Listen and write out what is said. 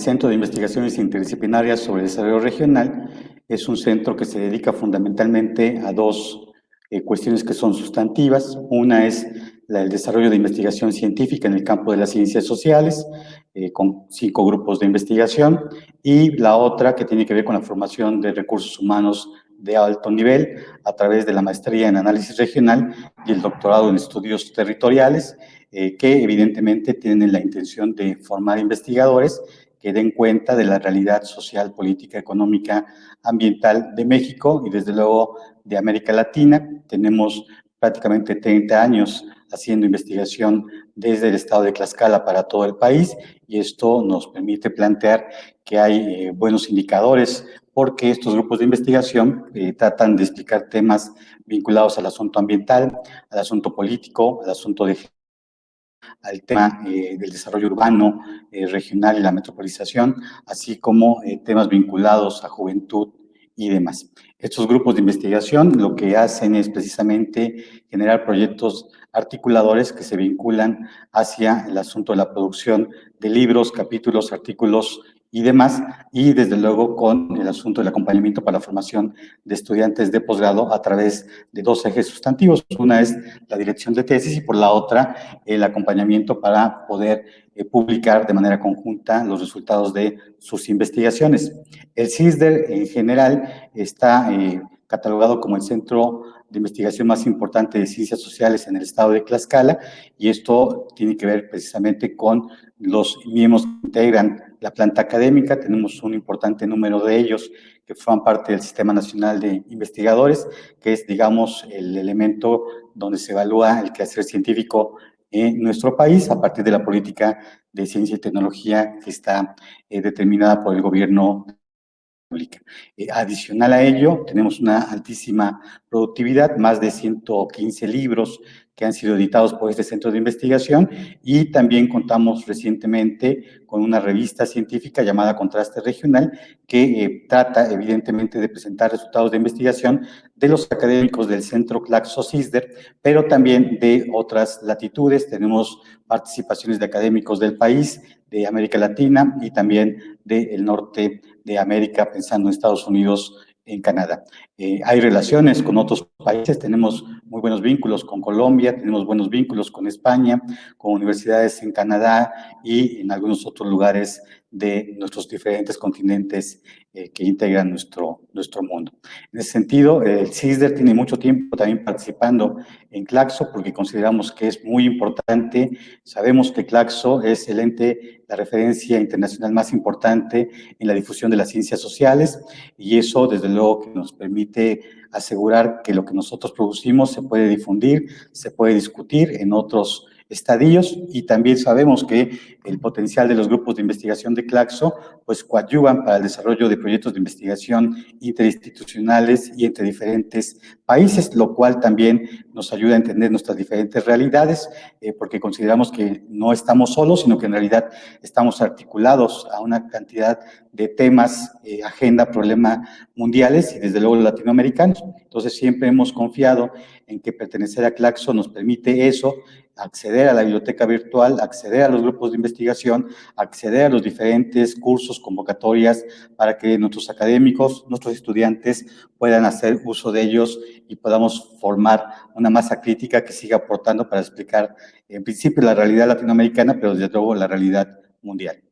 Centro de Investigaciones Interdisciplinarias sobre el Desarrollo Regional es un centro que se dedica fundamentalmente a dos eh, cuestiones que son sustantivas. Una es el desarrollo de investigación científica en el campo de las ciencias sociales, eh, con cinco grupos de investigación, y la otra que tiene que ver con la formación de recursos humanos de alto nivel a través de la maestría en análisis regional y el doctorado en estudios territoriales, eh, que evidentemente tienen la intención de formar investigadores que den cuenta de la realidad social, política, económica, ambiental de México y desde luego de América Latina. Tenemos prácticamente 30 años haciendo investigación desde el estado de Tlaxcala para todo el país y esto nos permite plantear que hay eh, buenos indicadores porque estos grupos de investigación eh, tratan de explicar temas vinculados al asunto ambiental, al asunto político, al asunto de al tema eh, del desarrollo urbano, regional y la metropolización, así como temas vinculados a juventud y demás. Estos grupos de investigación lo que hacen es precisamente generar proyectos articuladores que se vinculan hacia el asunto de la producción de libros, capítulos, artículos y demás, y desde luego con el asunto del acompañamiento para la formación de estudiantes de posgrado a través de dos ejes sustantivos. Una es la dirección de tesis y por la otra el acompañamiento para poder eh, publicar de manera conjunta los resultados de sus investigaciones. El CISDER en general está eh, catalogado como el centro de investigación más importante de ciencias sociales en el estado de Tlaxcala y esto tiene que ver precisamente con los miembros que integran la planta académica. Tenemos un importante número de ellos que forman parte del Sistema Nacional de Investigadores, que es, digamos, el elemento donde se evalúa el quehacer científico en nuestro país a partir de la política de ciencia y tecnología que está eh, determinada por el gobierno eh, adicional a ello, tenemos una altísima productividad, más de 115 libros que han sido editados por este centro de investigación y también contamos recientemente con una revista científica llamada Contraste Regional que eh, trata evidentemente de presentar resultados de investigación de los académicos del Centro Claxo-CISDER, pero también de otras latitudes. Tenemos participaciones de académicos del país, de América Latina y también del norte de América, pensando en Estados Unidos, en Canadá. Eh, hay relaciones con otros países, tenemos muy buenos vínculos con Colombia, tenemos buenos vínculos con España, con universidades en Canadá y en algunos otros lugares de nuestros diferentes continentes eh, que integran nuestro, nuestro mundo. En ese sentido, el CISDER tiene mucho tiempo también participando en Claxo porque consideramos que es muy importante. Sabemos que Claxo es el ente, la referencia internacional más importante en la difusión de las ciencias sociales y eso desde luego que nos permite asegurar que lo que nosotros producimos se puede difundir, se puede discutir en otros estadios y también sabemos que el potencial de los grupos de investigación de Claxo pues coadyuvan para el desarrollo de proyectos de investigación interinstitucionales y entre diferentes países, lo cual también nos ayuda a entender nuestras diferentes realidades, eh, porque consideramos que no estamos solos, sino que en realidad estamos articulados a una cantidad de temas, eh, agenda, problema mundiales y desde luego latinoamericanos. Entonces siempre hemos confiado en que pertenecer a Claxo nos permite eso, acceder a la biblioteca virtual, acceder a los grupos de investigación, acceder a los diferentes cursos, convocatorias, para que nuestros académicos, nuestros estudiantes puedan hacer uso de ellos y podamos formar una masa crítica que siga aportando para explicar, en principio, la realidad latinoamericana, pero desde luego la realidad mundial.